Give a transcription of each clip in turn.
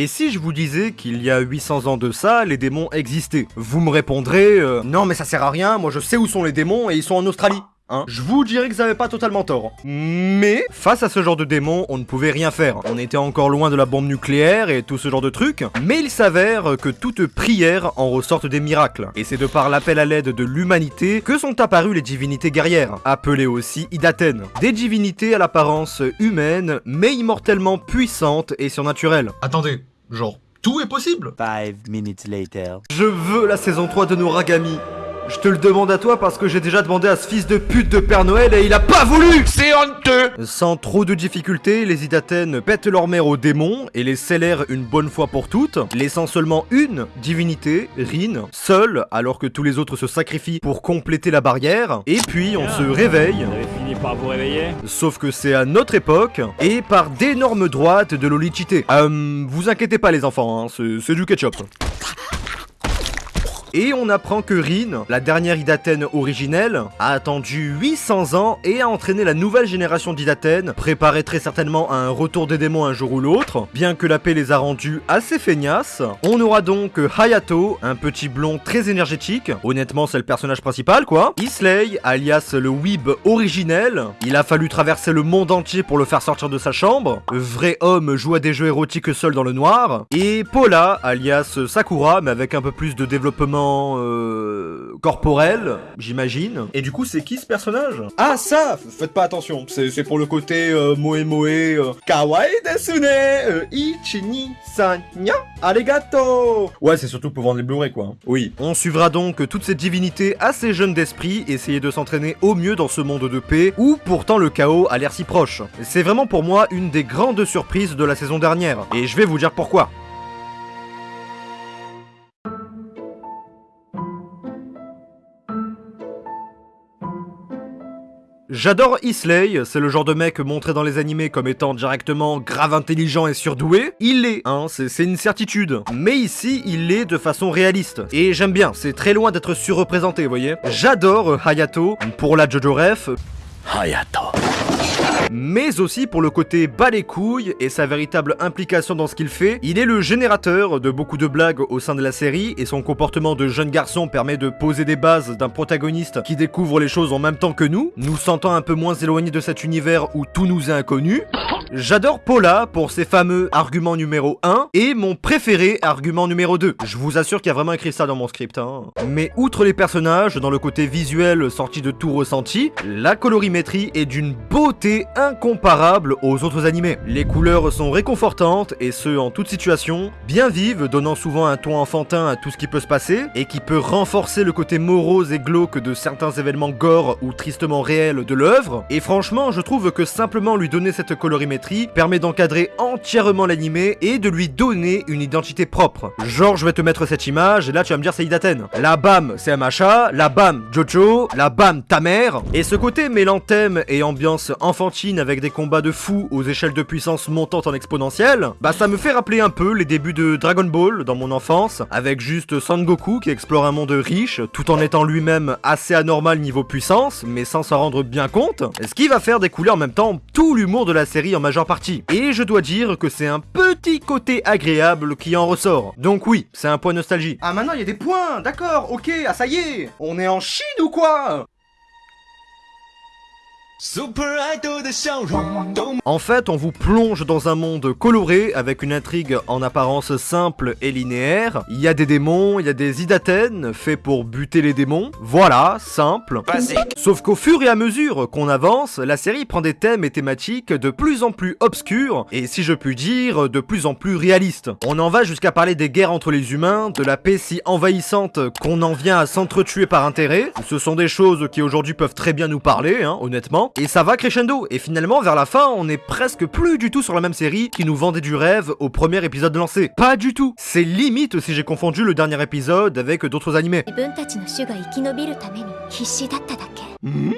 Et si je vous disais qu'il y a 800 ans de ça, les démons existaient Vous me répondrez euh, Non mais ça sert à rien, moi je sais où sont les démons et ils sont en Australie. Hein je vous dirais que vous avez pas totalement tort. Mais, face à ce genre de démons, on ne pouvait rien faire. On était encore loin de la bombe nucléaire et tout ce genre de trucs. Mais il s'avère que toute prière en ressortent des miracles. Et c'est de par l'appel à l'aide de l'humanité que sont apparues les divinités guerrières, appelées aussi Idaten. Des divinités à l'apparence humaine, mais immortellement puissantes et surnaturelles. Attendez, genre, tout est possible Five minutes later. Je veux la saison 3 de Noragami. Je te le demande à toi parce que j'ai déjà demandé à ce fils de pute de Père Noël et il a pas voulu. C'est honteux. Sans trop de difficultés, les Idaten pètent leur mère aux démons et les scellèrent une bonne fois pour toutes, laissant seulement une divinité, Rin, seule, alors que tous les autres se sacrifient pour compléter la barrière, et puis on se réveille, Vous avez fini par vous réveiller? Sauf que c'est à notre époque, et par d'énormes droites de Lolichité. Euh, vous inquiétez pas les enfants, hein, c'est du ketchup. Et on apprend que Rin, la dernière Idaten originelle, a attendu 800 ans et a entraîné la nouvelle génération d'Idaten, préparée très certainement à un retour des démons un jour ou l'autre, bien que la paix les a rendus assez feignasses. On aura donc Hayato, un petit blond très énergétique, honnêtement c'est le personnage principal quoi. Isley, alias le Weeb originel, il a fallu traverser le monde entier pour le faire sortir de sa chambre. Vrai homme joue à des jeux érotiques seul dans le noir. Et Paula, alias Sakura, mais avec un peu plus de développement euh, corporel, j'imagine. Et du coup, c'est qui ce personnage? Ah, ça Faites pas attention, c'est pour le côté euh, moe moe, euh, kawaii desune, euh, ichi ni san nya arigato Ouais, c'est surtout pour vendre les Blu-ray, quoi. Oui. On suivra donc toutes ces divinités assez jeunes d'esprit essayer de s'entraîner au mieux dans ce monde de paix, où pourtant le chaos a l'air si proche. C'est vraiment pour moi une des grandes surprises de la saison dernière, et je vais vous dire pourquoi. J'adore Isley, c'est le genre de mec montré dans les animés comme étant directement grave intelligent et surdoué. Il l'est, hein, c'est une certitude. Mais ici, il l'est de façon réaliste. Et j'aime bien, c'est très loin d'être surreprésenté, vous voyez. J'adore euh, Hayato, pour la Jojo Ref, Hayato. Mais aussi pour le côté bas les couilles et sa véritable implication dans ce qu'il fait. Il est le générateur de beaucoup de blagues au sein de la série et son comportement de jeune garçon permet de poser des bases d'un protagoniste qui découvre les choses en même temps que nous, nous sentant un peu moins éloignés de cet univers où tout nous est inconnu. J'adore Paula pour ses fameux arguments numéro 1 et mon préféré argument numéro 2. Je vous assure qu'il y a vraiment écrit ça dans mon script. Hein. Mais outre les personnages, dans le côté visuel sorti de tout ressenti, la colorimétrie est d'une beauté incomparable aux autres animés. Les couleurs sont réconfortantes et ce en toute situation, bien vives, donnant souvent un ton enfantin à tout ce qui peut se passer et qui peut renforcer le côté morose et glauque de certains événements gore ou tristement réels de l'œuvre. Et franchement, je trouve que simplement lui donner cette colorimétrie permet d'encadrer entièrement l'animé et de lui donner une identité propre. Genre, je vais te mettre cette image et là tu vas me dire c'est Idaten. La bam, c'est Amacha, la bam, Jojo, la bam, ta mère. Et ce côté mêlant thème et ambiance enfantine avec des combats de fous aux échelles de puissance montantes en exponentielle, bah ça me fait rappeler un peu les débuts de Dragon Ball dans mon enfance, avec juste Son Goku qui explore un monde riche, tout en étant lui-même assez anormal niveau puissance, mais sans s'en rendre bien compte, ce qui va faire découler en même temps tout l'humour de la série en majeure partie. Et je dois dire que c'est un petit côté agréable qui en ressort. Donc oui, c'est un point nostalgie. Ah maintenant il y a des points, d'accord, ok, ah ça y est, on est en Chine ou quoi? En fait, on vous plonge dans un monde coloré avec une intrigue en apparence simple et linéaire. Il y a des démons, il y a des idaten faits pour buter les démons. Voilà, simple. Sauf qu'au fur et à mesure qu'on avance, la série prend des thèmes et thématiques de plus en plus obscurs et si je puis dire, de plus en plus réalistes. On en va jusqu'à parler des guerres entre les humains, de la paix si envahissante qu'on en vient à s'entretuer par intérêt. Ce sont des choses qui aujourd'hui peuvent très bien nous parler, hein, honnêtement et ça va crescendo, et finalement vers la fin on est presque plus du tout sur la même série qui nous vendait du rêve au premier épisode lancé. Pas du tout C'est limite si j'ai confondu le dernier épisode avec d'autres animés. Mmh.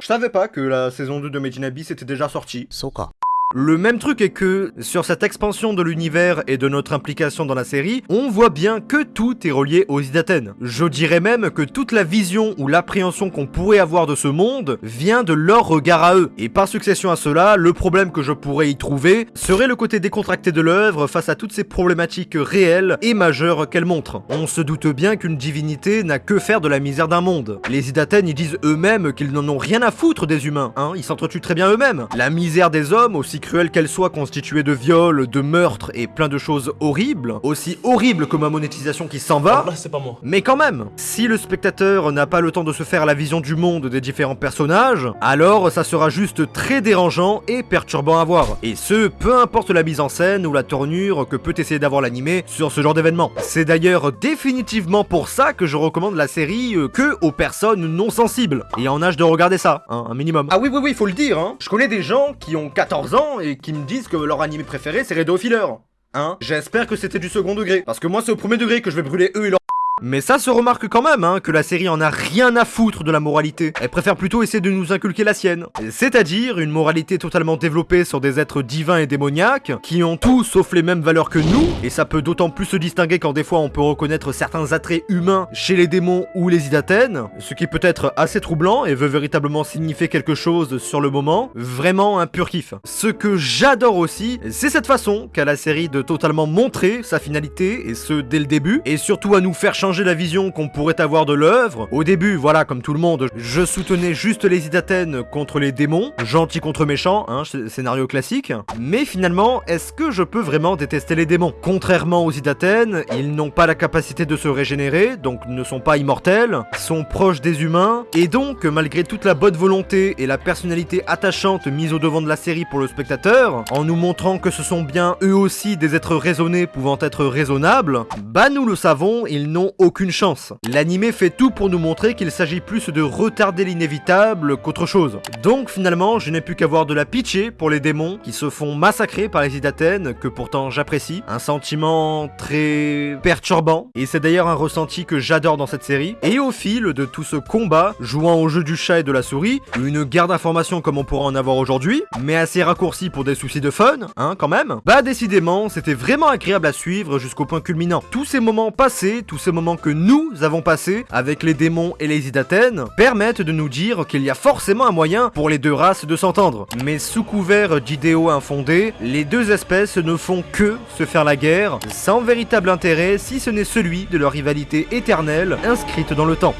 Je savais pas que la saison 2 de Medinabi s'était déjà sortie. Soka. Le même truc est que, sur cette expansion de l'univers et de notre implication dans la série, on voit bien que tout est relié aux Idaten. Je dirais même que toute la vision ou l'appréhension qu'on pourrait avoir de ce monde vient de leur regard à eux. Et par succession à cela, le problème que je pourrais y trouver serait le côté décontracté de l'œuvre face à toutes ces problématiques réelles et majeures qu'elle montre. On se doute bien qu'une divinité n'a que faire de la misère d'un monde. Les Idaten, ils disent eux-mêmes qu'ils n'en ont rien à foutre des humains, hein, ils s'entretuent très bien eux-mêmes. La misère des hommes, aussi cruelle qu'elle soit constituée de viols, de meurtres et plein de choses horribles, aussi horribles que ma monétisation qui s'en va, Là, c'est pas moi. mais quand même, si le spectateur n'a pas le temps de se faire la vision du monde des différents personnages, alors ça sera juste très dérangeant et perturbant à voir. Et ce, peu importe la mise en scène ou la tournure que peut essayer d'avoir l'animé sur ce genre d'événement. C'est d'ailleurs définitivement pour ça que je recommande la série euh, que aux personnes non sensibles et en âge de regarder ça, hein, un minimum. Ah oui, oui, oui, faut le dire, hein. Je connais des gens qui ont 14 ans et qui me disent que leur animé préféré c'est Redo Filler. Hein J'espère que c'était du second degré. Parce que moi, c'est au premier degré que je vais brûler eux et leur. Mais ça se remarque quand même, hein, que la série en a rien à foutre de la moralité. Elle préfère plutôt essayer de nous inculquer la sienne. C'est-à-dire une moralité totalement développée sur des êtres divins et démoniaques, qui ont tout sauf les mêmes valeurs que nous, et ça peut d'autant plus se distinguer quand des fois on peut reconnaître certains attraits humains chez les démons ou les idaten, ce qui peut être assez troublant et veut véritablement signifier quelque chose sur le moment, vraiment un pur kiff. Ce que j'adore aussi, c'est cette façon qu'a la série de totalement montrer sa finalité, et ce dès le début, et surtout à nous faire changer la vision qu'on pourrait avoir de l'œuvre. Au début, voilà, comme tout le monde, je soutenais juste les idaten contre les démons, gentil contre méchant, hein, scénario classique. Mais finalement, est-ce que je peux vraiment détester les démons? Contrairement aux idaten, ils n'ont pas la capacité de se régénérer, donc ne sont pas immortels, sont proches des humains, et donc, malgré toute la bonne volonté et la personnalité attachante mise au devant de la série pour le spectateur, en nous montrant que ce sont bien eux aussi des êtres raisonnés pouvant être raisonnables, bah nous le savons, ils n'ont aucune chance. L'animé fait tout pour nous montrer qu'il s'agit plus de retarder l'inévitable qu'autre chose. Donc finalement, je n'ai plus qu'avoir de la pitié pour les démons qui se font massacrer par les idaten, que pourtant j'apprécie. Un sentiment très perturbant, et c'est d'ailleurs un ressenti que j'adore dans cette série. Et au fil de tout ce combat, jouant au jeu du chat et de la souris, une guerre d'informations comme on pourra en avoir aujourd'hui, mais assez raccourci pour des soucis de fun, hein, quand même, bah décidément, c'était vraiment agréable à suivre jusqu'au point culminant. Tous ces moments passés, tous ces moments que nous avons passés avec les démons et les idaten, permettent de nous dire qu'il y a forcément un moyen pour les deux races de s'entendre. Mais sous couvert d'idéaux infondés, les deux espèces ne font que se faire la guerre, sans véritable intérêt si ce n'est celui de leur rivalité éternelle inscrite dans le temps.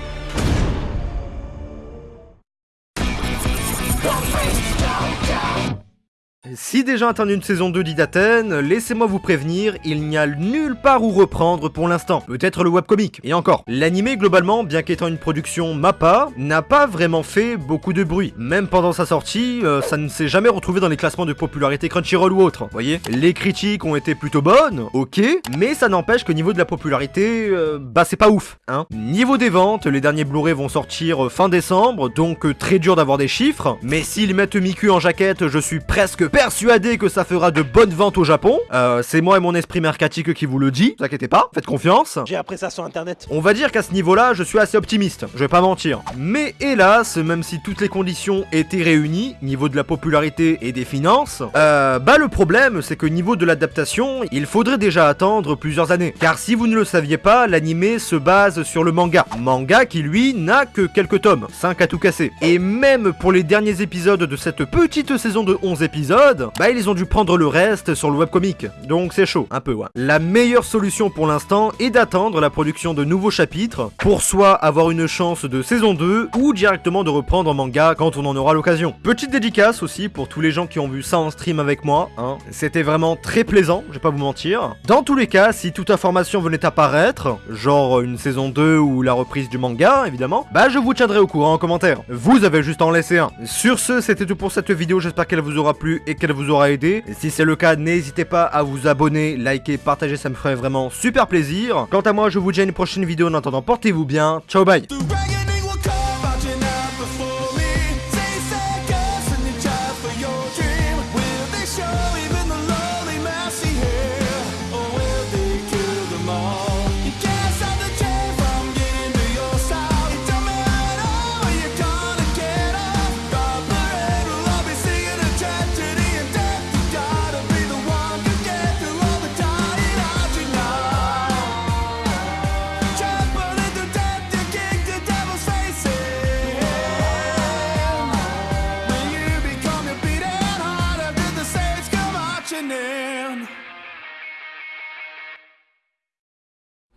Si déjà atteint une saison 2 d'Idaten, laissez-moi vous prévenir, il n'y a nulle part où reprendre pour l'instant. Peut-être le webcomic, et encore. L'animé, globalement, bien qu'étant une production MAPPA, n'a pas vraiment fait beaucoup de bruit. Même pendant sa sortie, euh, ça ne s'est jamais retrouvé dans les classements de popularité Crunchyroll ou autre. Voyez Les critiques ont été plutôt bonnes, ok, mais ça n'empêche que niveau de la popularité, euh, bah c'est pas ouf, hein. Niveau des ventes, les derniers Blu-ray vont sortir euh, fin décembre, donc très dur d'avoir des chiffres, mais s'ils mettent Miku en jaquette, je suis presque persuadé que ça fera de bonnes ventes au Japon. Euh, c'est moi et mon esprit mercatique qui vous le dit, vous inquiétez pas, faites confiance. J'ai appris ça sur internet. On va dire qu'à ce niveau-là, je suis assez optimiste, je vais pas mentir. Mais hélas, même si toutes les conditions étaient réunies, niveau de la popularité et des finances, euh, bah le problème, c'est que niveau de l'adaptation, il faudrait déjà attendre plusieurs années. Car si vous ne le saviez pas, l'animé se base sur le manga. Manga qui lui n'a que quelques tomes, 5 à tout casser. Et même pour les derniers épisodes de cette petite saison de 11 épisodes, bah ils ont dû prendre le reste sur le webcomic. Donc c'est chaud, un peu. La meilleure solution pour l'instant est d'attendre la production de nouveaux chapitres pour soit avoir une chance de saison 2 ou directement de reprendre en manga quand on en aura l'occasion. Petite dédicace aussi pour tous les gens qui ont vu ça en stream avec moi, hein. C'était vraiment très plaisant, je vais pas vous mentir. Dans tous les cas, si toute information venait apparaître, genre une saison 2 ou la reprise du manga évidemment, bah je vous tiendrai au courant en commentaire. Vous avez juste à en laisser un. Sur ce, c'était tout pour cette vidéo, j'espère qu'elle vous aura plu et qu'elle vous aura aidé. Si c'est le cas, n'hésitez pas à vous abonner, liker, partager, ça me ferait vraiment super plaisir. Quant à moi, je vous dis à une prochaine vidéo, en attendant, portez-vous bien, ciao bye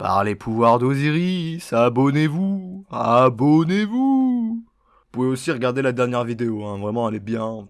Par les pouvoirs d'Osiris, abonnez-vous, abonnez-vous. Vous pouvez aussi regarder la dernière vidéo, hein, vraiment elle est bien.